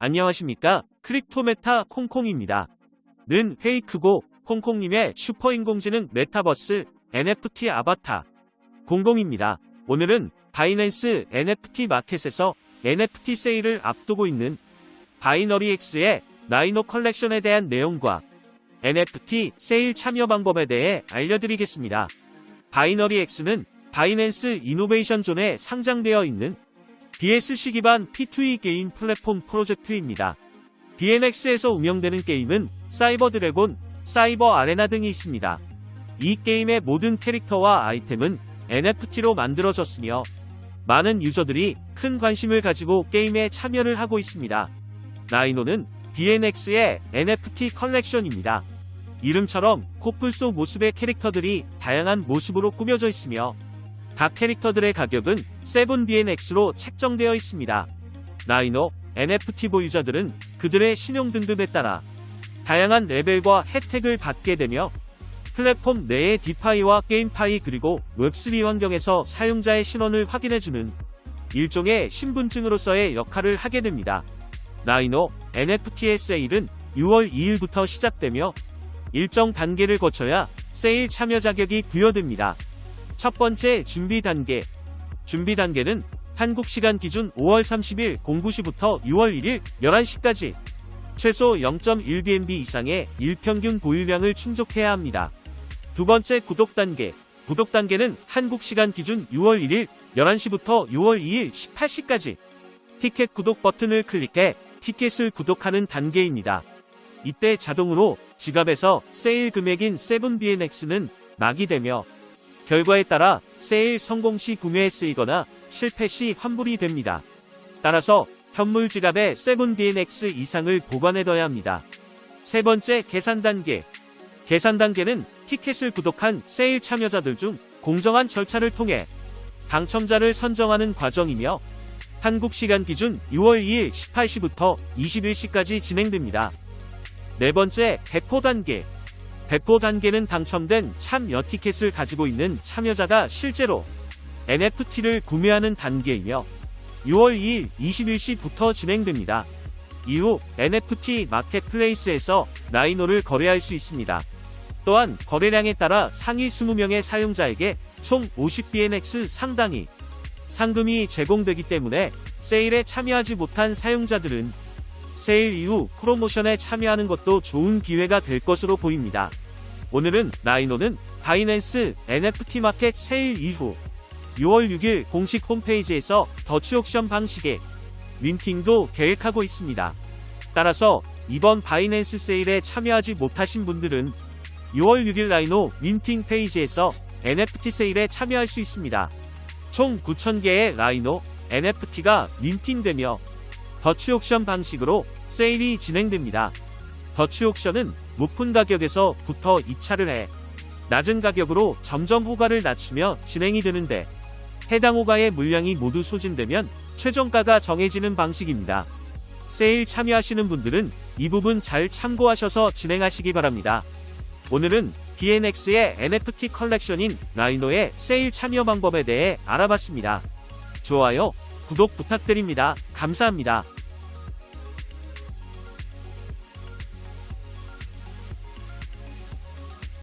안녕하십니까 크립토메타 콩콩입니다. 는 페이크고 콩콩님의 슈퍼인공지능 메타버스 NFT 아바타 콩콩입니다. 오늘은 Binance NFT 마켓에서 NFT 세일을 앞두고 있는 BinaryX의 Rhino 컬렉션에 대한 내용과 NFT 세일 참여 방법에 대해 알려드리겠습니다. BinaryX는 Binance Innovation Zone에 상장되어 있는 BSC 기반 P2E 게임 플랫폼 프로젝트입니다. BNX에서 운영되는 게임은 Cyber Dragon, Cyber Arena 등이 있습니다. 이 게임의 모든 캐릭터와 아이템은 NFT로 만들어졌으며 많은 user들이 큰 관심을 가지고 게임에 참여를 하고 있습니다. 나이노는 BNX의 NFT 컬렉션입니다. 이름처럼 코뿔소 모습의 캐릭터들이 다양한 모습으로 꾸며져 있으며 각 캐릭터들의 가격은 7BNX로 책정되어 있습니다. 나이노, NFT 보유자들은 그들의 신용 등급에 따라 다양한 레벨과 혜택을 받게 되며 플랫폼 내의 디파이와 게임파이 그리고 웹3 환경에서 사용자의 신원을 확인해주는 일종의 신분증으로서의 역할을 하게 됩니다. 나이노 NFT의 세일은 6월 2일부터 시작되며 일정 단계를 거쳐야 세일 참여 자격이 부여됩니다. 첫 번째 준비 단계. 준비 단계는 한국 시간 기준 5월 30일 09시부터 6월 1일 11시까지 최소 0.1BNB 이상의 일평균 보유량을 충족해야 합니다. 두 번째 구독 단계. 구독 단계는 한국 시간 기준 6월 1일 11시부터 6월 2일 18시까지 티켓 구독 버튼을 클릭해 티켓을 구독하는 단계입니다. 이때 자동으로 지갑에서 세일 금액인 7BNX는 낙이 되며 결과에 따라 세일 성공 시 구매에 쓰이거나 실패 시 환불이 됩니다. 따라서 현물 지갑에 7DNX 이상을 보관해둬야 합니다. 세 번째 계산 단계. 계산 단계는 티켓을 구독한 세일 참여자들 중 공정한 절차를 통해 당첨자를 선정하는 과정이며 한국 시간 기준 6월 2일 18시부터 21시까지 진행됩니다. 네 번째 배포 단계. 배포 단계는 당첨된 참여 티켓을 가지고 있는 참여자가 실제로 NFT를 구매하는 단계이며 6월 2일 21시부터 진행됩니다. 이후 NFT 마켓플레이스에서 라이노를 거래할 수 있습니다. 또한 거래량에 따라 상위 20명의 사용자에게 총 50BNX 상당히 상금이 제공되기 때문에 세일에 참여하지 못한 사용자들은 세일 이후 프로모션에 참여하는 것도 좋은 기회가 될 것으로 보입니다. 오늘은 Rhino는 Binance NFT 마켓 세일 이후 6월 6일 공식 홈페이지에서 Dutch auction 방식의 minting도 계획하고 있습니다. 따라서 이번 Binance 세일에 참여하지 못하신 분들은 6월 6일 Rhino minting 페이지에서 NFT 세일에 참여할 수 있습니다. 총 9,000개의 라이노 NFT가 민팅되며 더치 옥션 방식으로 세일이 진행됩니다. 더치 옥션은 높은 가격에서 부터 입찰을 해 낮은 가격으로 점점 호가를 낮추며 진행이 되는데 해당 호가의 물량이 모두 소진되면 최종가가 정해지는 방식입니다. 세일 참여하시는 분들은 이 부분 잘 참고하셔서 진행하시기 바랍니다. 오늘은 BNX의 NFT 컬렉션인 라이노의 세일 참여 방법에 대해 알아봤습니다. 좋아요, 구독 부탁드립니다. 감사합니다.